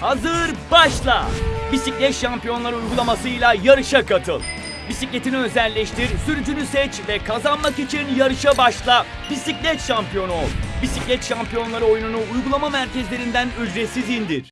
hazır, başla. Bisiklet şampiyonları uygulamasıyla yarışa katıl. Bisikletini özelleştir, sürücünü seç ve kazanmak için yarışa başla. Bisiklet şampiyonu ol. Bisiklet şampiyonları oyununu uygulama merkezlerinden ücretsiz indir.